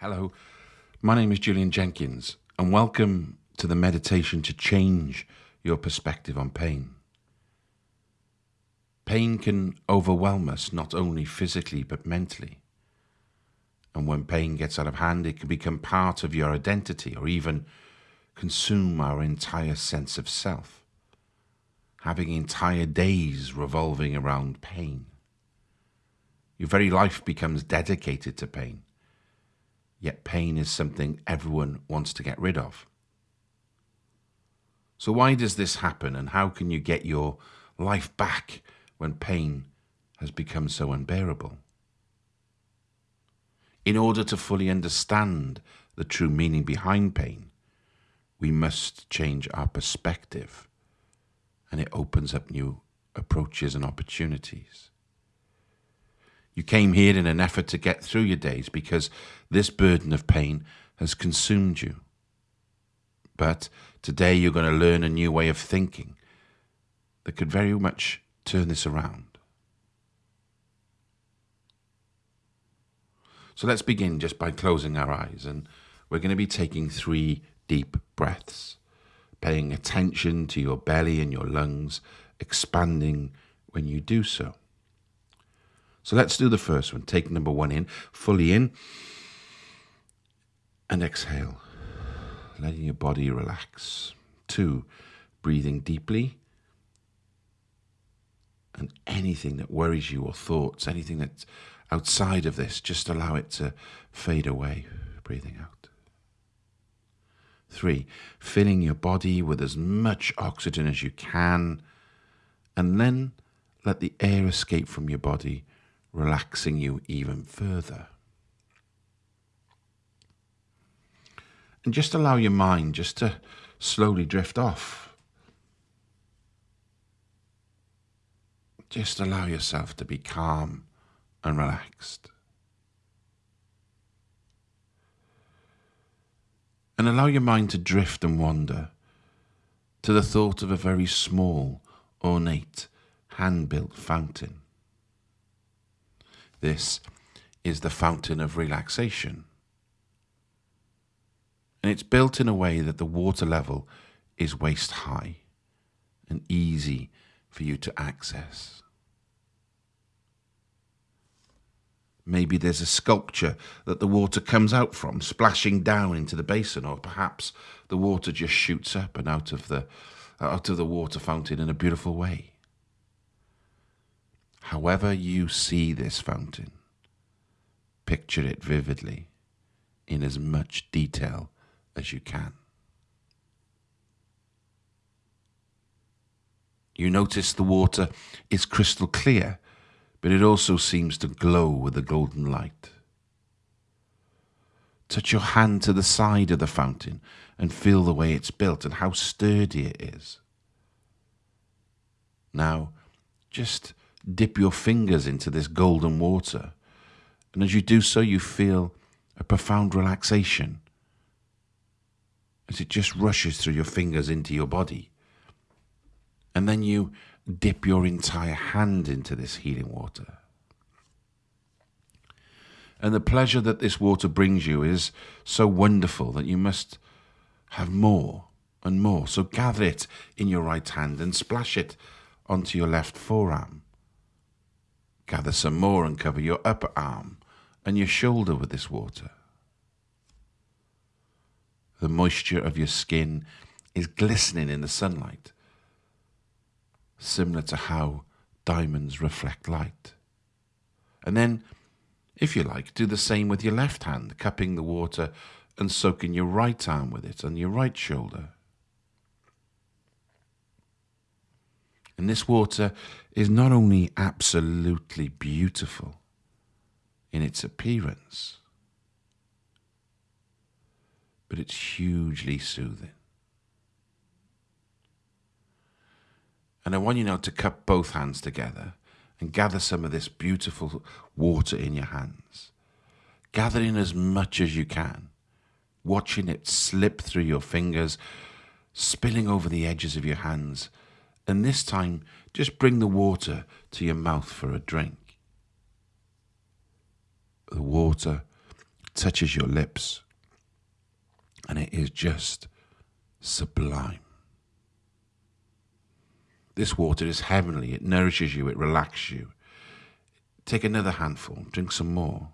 Hello, my name is Julian Jenkins, and welcome to the meditation to change your perspective on pain. Pain can overwhelm us not only physically but mentally. And when pain gets out of hand, it can become part of your identity or even consume our entire sense of self, having entire days revolving around pain. Your very life becomes dedicated to pain yet pain is something everyone wants to get rid of. So, why does this happen, and how can you get your life back when pain has become so unbearable? In order to fully understand the true meaning behind pain, we must change our perspective, and it opens up new approaches and opportunities. You came here in an effort to get through your days because this burden of pain has consumed you. But today you're going to learn a new way of thinking that could very much turn this around. So let's begin just by closing our eyes and we're going to be taking three deep breaths, paying attention to your belly and your lungs, expanding when you do so. So let's do the first one. Take number one in, fully in, and exhale, letting your body relax. Two, breathing deeply. And anything that worries you or thoughts, anything that's outside of this, just allow it to fade away, breathing out. Three, filling your body with as much oxygen as you can, and then let the air escape from your body relaxing you even further. And just allow your mind just to slowly drift off. Just allow yourself to be calm and relaxed. And allow your mind to drift and wander to the thought of a very small, ornate, hand built fountain. This is the fountain of relaxation. And it's built in a way that the water level is waist high and easy for you to access. Maybe there's a sculpture that the water comes out from, splashing down into the basin, or perhaps the water just shoots up and out of the out of the water fountain in a beautiful way however you see this fountain, picture it vividly in as much detail as you can. You notice the water is crystal clear, but it also seems to glow with a golden light. Touch your hand to the side of the fountain and feel the way it's built and how sturdy it is. Now, just dip your fingers into this golden water. And as you do so, you feel a profound relaxation as it just rushes through your fingers into your body. And then you dip your entire hand into this healing water. And the pleasure that this water brings you is so wonderful that you must have more and more. So gather it in your right hand and splash it onto your left forearm. Gather some more and cover your upper arm and your shoulder with this water. The moisture of your skin is glistening in the sunlight, similar to how diamonds reflect light. And then, if you like, do the same with your left hand, cupping the water and soaking your right arm with it and your right shoulder. And this water is not only absolutely beautiful in its appearance, but it's hugely soothing. And I want you now to cup both hands together and gather some of this beautiful water in your hands. Gather in as much as you can, watching it slip through your fingers, spilling over the edges of your hands and this time just bring the water to your mouth for a drink. The water touches your lips, and it is just sublime. This water is heavenly. It nourishes you, it relaxes you. Take another handful, drink some more.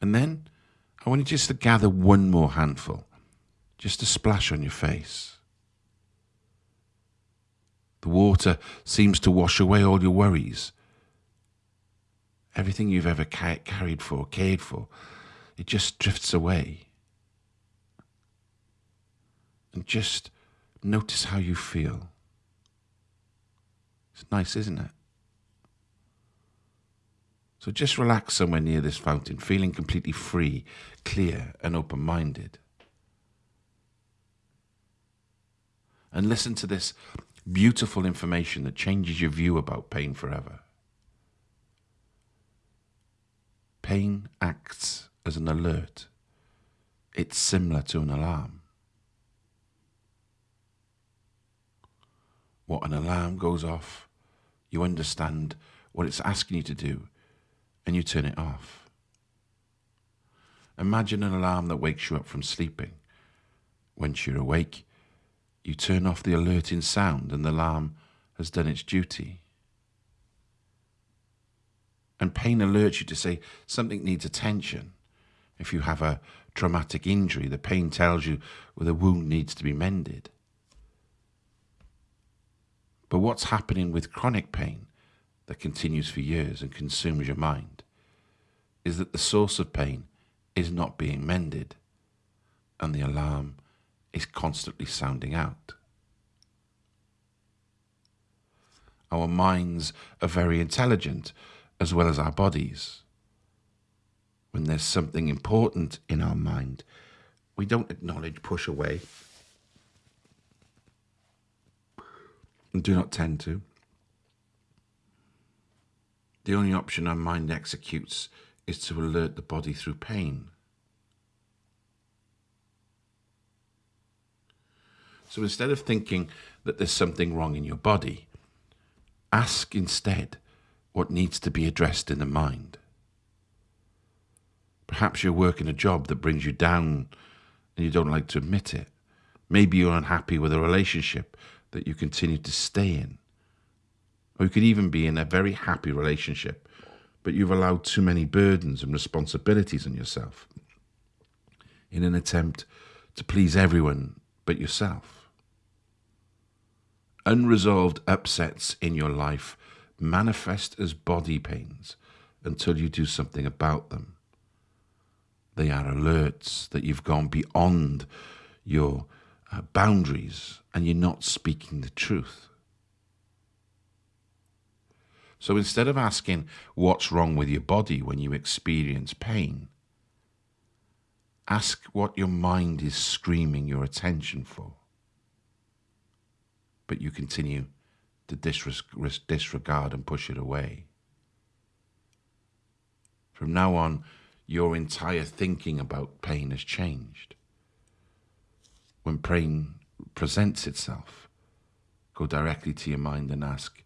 And then I want you just to gather one more handful, just to splash on your face. The water seems to wash away all your worries. Everything you've ever ca carried for, cared for, it just drifts away. And just notice how you feel. It's nice, isn't it? So just relax somewhere near this fountain, feeling completely free, clear, and open minded. And listen to this beautiful information that changes your view about pain forever. Pain acts as an alert. It's similar to an alarm. What an alarm goes off, you understand what it's asking you to do, and you turn it off. Imagine an alarm that wakes you up from sleeping. Once you're awake, you turn off the alerting sound and the alarm has done its duty. And pain alerts you to say something needs attention. If you have a traumatic injury, the pain tells you well, the wound needs to be mended. But what's happening with chronic pain that continues for years and consumes your mind is that the source of pain is not being mended and the alarm is constantly sounding out. Our minds are very intelligent as well as our bodies. When there's something important in our mind, we don't acknowledge, push away, and do not tend to. The only option our mind executes is to alert the body through pain. So instead of thinking that there's something wrong in your body, ask instead what needs to be addressed in the mind. Perhaps you're working a job that brings you down and you don't like to admit it. Maybe you're unhappy with a relationship that you continue to stay in. Or you could even be in a very happy relationship, but you've allowed too many burdens and responsibilities on yourself in an attempt to please everyone but yourself. Unresolved upsets in your life manifest as body pains until you do something about them. They are alerts that you've gone beyond your uh, boundaries and you're not speaking the truth. So instead of asking what's wrong with your body when you experience pain, ask what your mind is screaming your attention for. But you continue to disregard and push it away. From now on, your entire thinking about pain has changed when pain presents itself, go directly to your mind and ask,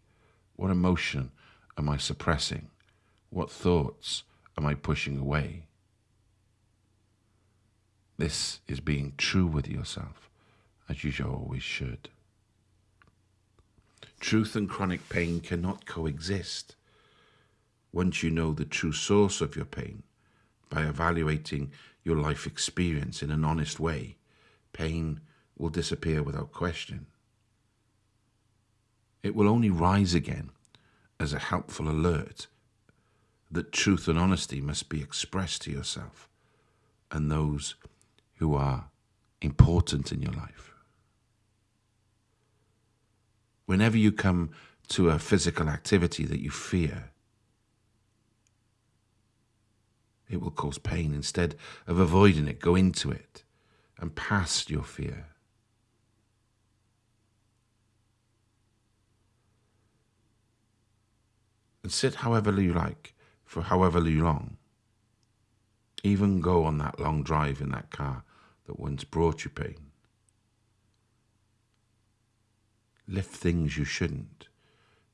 what emotion am I suppressing? What thoughts am I pushing away? This is being true with yourself, as you always should. Truth and chronic pain cannot coexist. Once you know the true source of your pain, by evaluating your life experience in an honest way, pain will disappear without question. It will only rise again as a helpful alert that truth and honesty must be expressed to yourself and those who are important in your life. Whenever you come to a physical activity that you fear, it will cause pain. Instead of avoiding it, go into it and past your fear. And sit however you like for however long. Even go on that long drive in that car that once brought you pain. Lift things you shouldn't,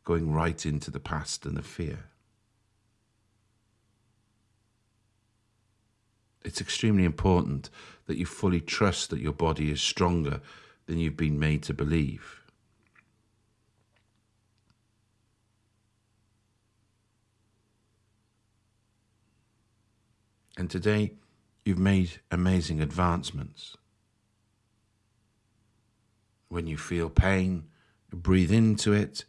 going right into the past and the fear. it's extremely important that you fully trust that your body is stronger than you've been made to believe. And today, you've made amazing advancements. When you feel pain, breathe into it,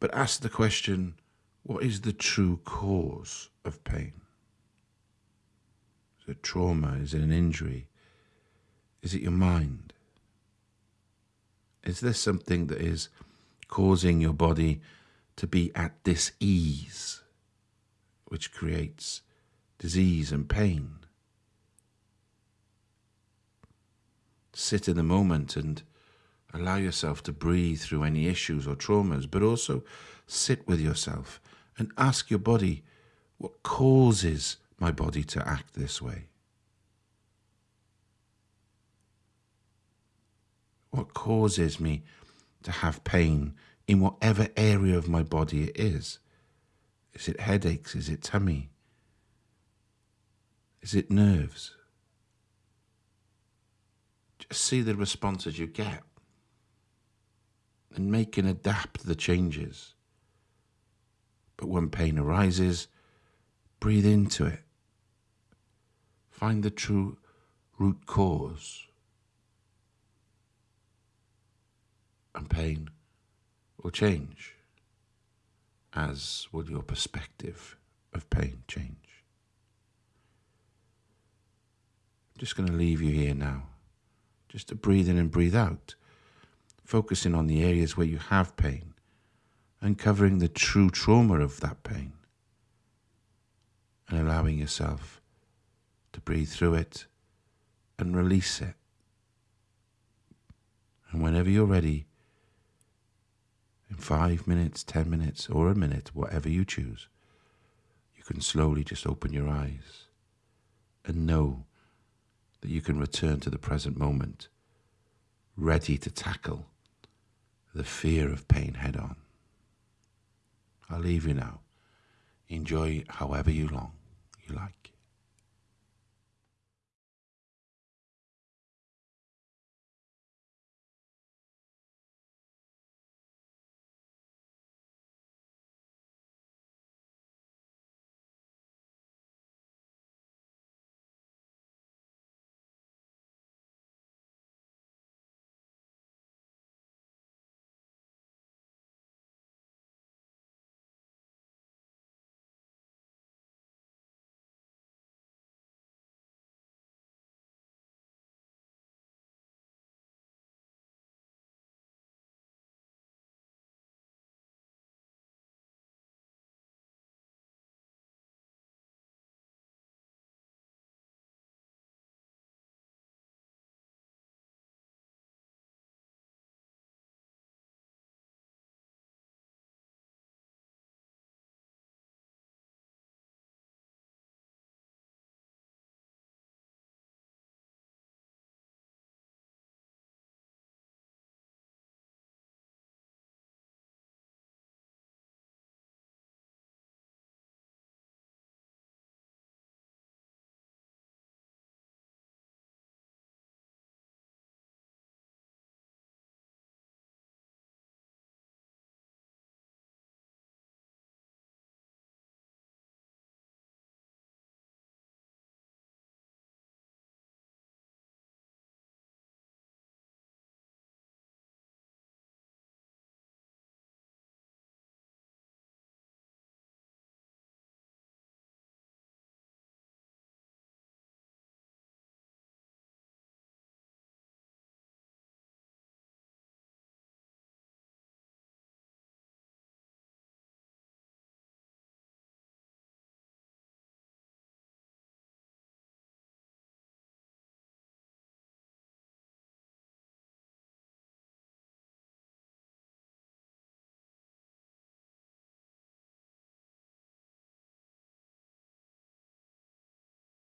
but ask the question what is the true cause of pain? Is it trauma? Is it an injury? Is it your mind? Is this something that is causing your body to be at dis ease, which creates disease and pain? Sit in the moment and allow yourself to breathe through any issues or traumas, but also sit with yourself and ask your body what causes my body to act this way. What causes me to have pain in whatever area of my body it is? Is it headaches? Is it tummy? Is it nerves? Just see the responses you get and make and adapt the changes. But when pain arises, breathe into it. Find the true root cause. and pain will change, as will your perspective of pain change. I'm just going to leave you here now, just to breathe in and breathe out, focusing on the areas where you have pain, uncovering the true trauma of that pain, and allowing yourself to breathe through it and release it. And whenever you're ready, in five minutes, ten minutes, or a minute, whatever you choose, you can slowly just open your eyes and know that you can return to the present moment, ready to tackle the fear of pain head on. I'll leave you now. Enjoy however you long you like.